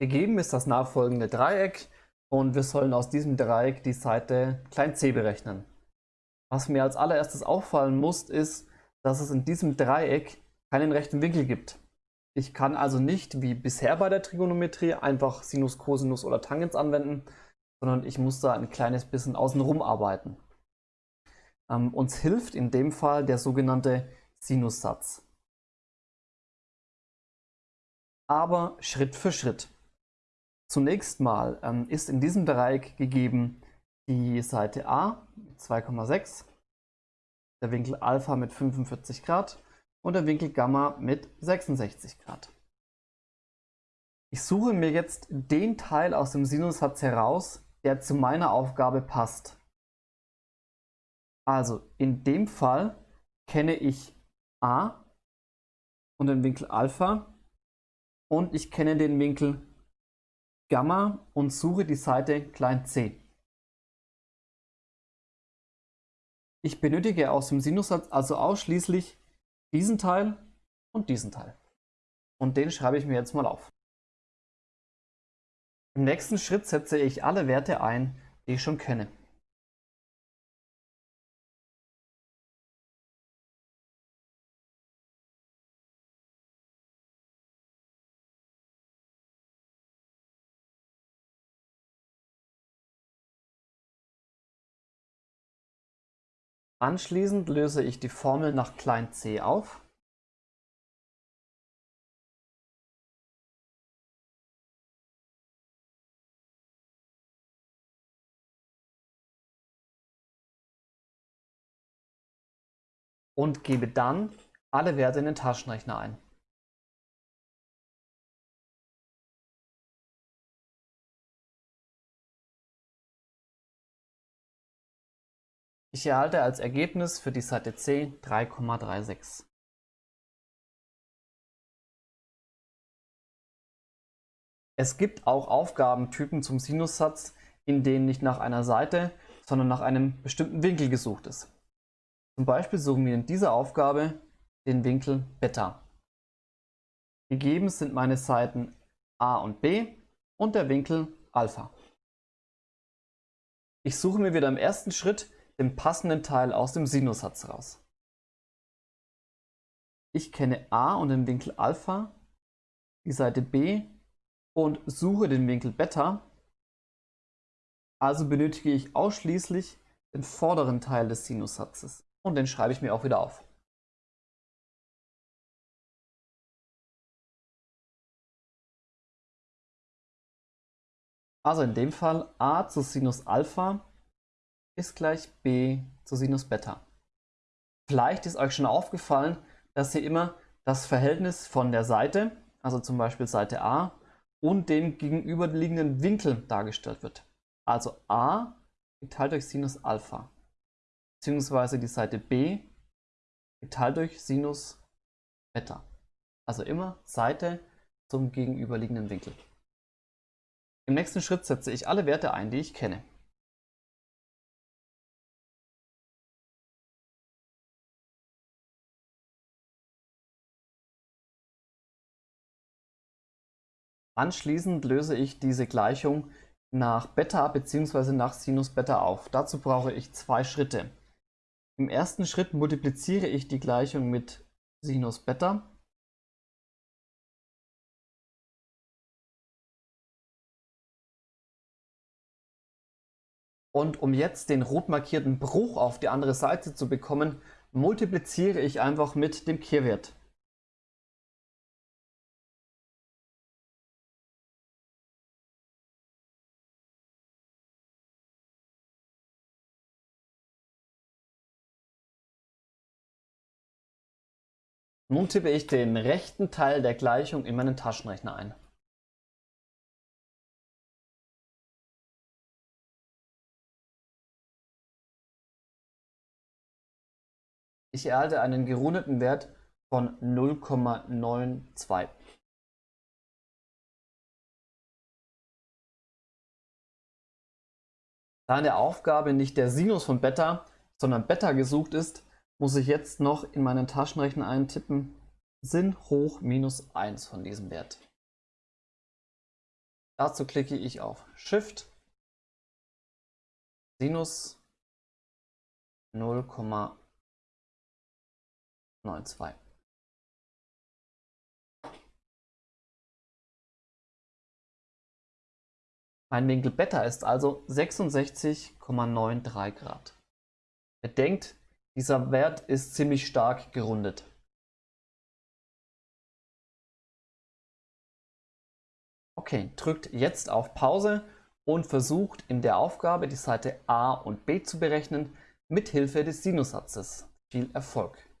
Gegeben ist das nachfolgende Dreieck und wir sollen aus diesem Dreieck die Seite c berechnen. Was mir als allererstes auffallen muss, ist, dass es in diesem Dreieck keinen rechten Winkel gibt. Ich kann also nicht wie bisher bei der Trigonometrie einfach Sinus, Cosinus oder Tangens anwenden, sondern ich muss da ein kleines bisschen außenrum arbeiten. Ähm, uns hilft in dem Fall der sogenannte Sinussatz. Aber Schritt für Schritt. Zunächst mal ähm, ist in diesem Dreieck gegeben die Seite A mit 2,6, der Winkel Alpha mit 45 Grad und der Winkel Gamma mit 66 Grad. Ich suche mir jetzt den Teil aus dem Sinussatz heraus, der zu meiner Aufgabe passt. Also in dem Fall kenne ich A und den Winkel Alpha und ich kenne den Winkel Gamma und suche die Seite c. Ich benötige aus dem Sinussatz also ausschließlich diesen Teil und diesen Teil. Und den schreibe ich mir jetzt mal auf. Im nächsten Schritt setze ich alle Werte ein, die ich schon kenne. Anschließend löse ich die Formel nach c auf. und gebe dann alle Werte in den Taschenrechner ein. Ich erhalte als Ergebnis für die Seite C 3,36. Es gibt auch Aufgabentypen zum Sinussatz, in denen nicht nach einer Seite, sondern nach einem bestimmten Winkel gesucht ist. Zum Beispiel suchen wir in dieser Aufgabe den Winkel Beta. Gegeben sind meine Seiten a und b und der Winkel Alpha. Ich suche mir wieder im ersten Schritt den passenden Teil aus dem Sinussatz raus. Ich kenne a und den Winkel Alpha, die Seite b und suche den Winkel Beta. Also benötige ich ausschließlich den vorderen Teil des Sinussatzes und den schreibe ich mir auch wieder auf. Also in dem Fall a zu Sinus Alpha ist gleich b zu Sinus Beta. Vielleicht ist euch schon aufgefallen, dass hier immer das Verhältnis von der Seite, also zum Beispiel Seite A, und dem gegenüberliegenden Winkel dargestellt wird. Also a geteilt durch Sinus Alpha, beziehungsweise die Seite b geteilt durch Sinus Beta. Also immer Seite zum gegenüberliegenden Winkel. Im nächsten Schritt setze ich alle Werte ein, die ich kenne. Anschließend löse ich diese Gleichung nach Beta bzw. nach Sinus Beta auf. Dazu brauche ich zwei Schritte. Im ersten Schritt multipliziere ich die Gleichung mit Sinus Beta. Und um jetzt den rot markierten Bruch auf die andere Seite zu bekommen, multipliziere ich einfach mit dem Kehrwert. Nun tippe ich den rechten Teil der Gleichung in meinen Taschenrechner ein. Ich erhalte einen gerundeten Wert von 0,92. Da in der Aufgabe nicht der Sinus von Beta, sondern Beta gesucht ist, muss ich jetzt noch in meinen Taschenrechner eintippen, Sinn hoch minus 1 von diesem Wert. Dazu klicke ich auf Shift, Sinus 0,92. Mein Winkel Beta ist also 66,93 Grad. Bedenkt, dieser Wert ist ziemlich stark gerundet. Okay, drückt jetzt auf Pause und versucht in der Aufgabe die Seite A und B zu berechnen mit Hilfe des Sinussatzes. Viel Erfolg!